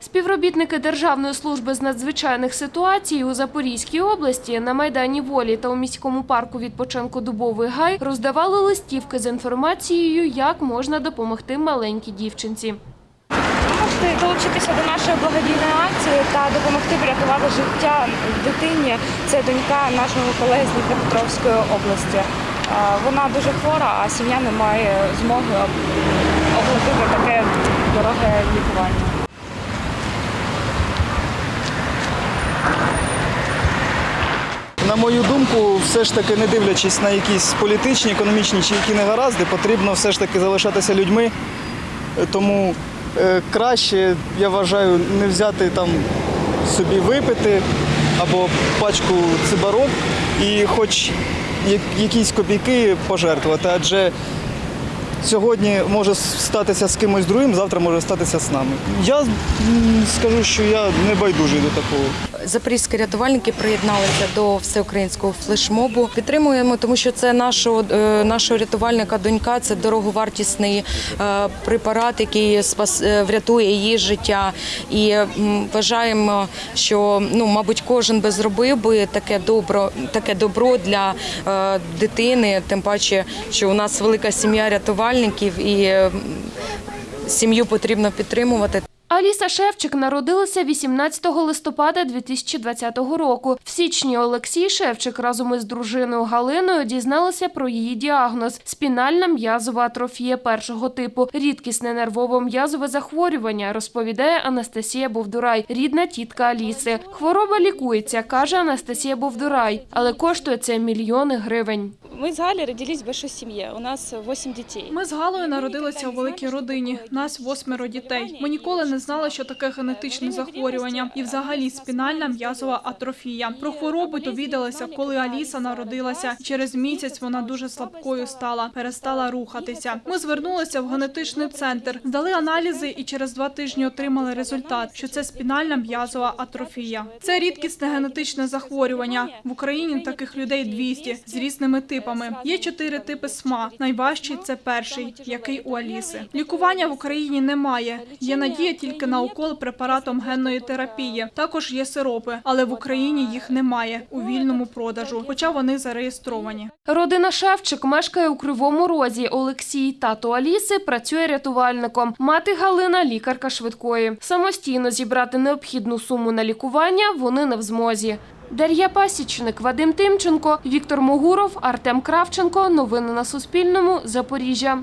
Співробітники Державної служби з надзвичайних ситуацій у Запорізькій області на Майдані Волі та у міському парку відпочинку Дубовий Гай роздавали листівки з інформацією, як можна допомогти маленькій дівчинці. Можете долучитися до нашої благодійної акції та допомогти врятувати життя дитині. Це донька нашого колеги з Дніпропетровської області. Вона дуже хвора, а сім'я не має змоги оплатити таке дороге лікування. На мою думку, все ж таки, не дивлячись на якісь політичні, економічні чи які негаразди, потрібно все ж таки залишатися людьми. Тому е, краще, я вважаю, не взяти там собі випити або пачку цибарок і хоч якісь копійки пожертвувати, адже сьогодні може статися з кимось другим, завтра може статися з нами. Я скажу, що я не байдужий до такого. Запорізькі рятувальники приєдналися до всеукраїнського флешмобу. Підтримуємо, тому що це нашого, е, нашого рятувальника донька, це дороговартісний е, препарат, який спас, е, врятує її життя. І вважаємо, що ну, мабуть, кожен би зробив би таке добро, таке добро для дитини, тим паче, що у нас велика сім'я рятувальників і сім'ю потрібно підтримувати. Аліса Шевчик народилася 18 листопада 2020 року. В січні Олексій Шевчик разом із дружиною Галиною дізналися про її діагноз – спінальна м'язова атрофія першого типу, рідкісне нервово-м'язове захворювання, розповідає Анастасія Бовдурай, рідна тітка Аліси. Хвороба лікується, каже Анастасія Бовдурай, але коштує це мільйони гривень. Ми з Галі родились в большой сім'ї. У нас 8 дітей. Ми з Галою народилися у великій родині. Нас восьмеро дітей. Ми ніколи не знали, що таке генетичне захворювання і взагалі спінальна м'язова атрофія. Про хворобу довідалися, коли Аліса народилася. Через місяць вона дуже слабкою стала, перестала рухатися. Ми звернулися в генетичний центр, здали аналізи і через два тижні отримали результат, що це спінальна м'язова атрофія. Це рідкісне генетичне захворювання. В Україні таких людей 200 з різними типами. Є чотири типи СМА. Найважчий це перший, який у Аліси. Лікування в Україні немає. Є надія тільки на укол препаратом генної терапії. Також є сиропи, але в Україні їх немає у вільному продажу, хоча вони зареєстровані. Родина Шевчик мешкає у Кривому Розі. Олексій, тато Аліси, працює рятувальником. Мати Галина – лікарка швидкої. Самостійно зібрати необхідну суму на лікування вони не в змозі. Дар'я Пасічник, Вадим Тимченко, Віктор Могуров, Артем Кравченко. Новини на Суспільному. Запоріжжя.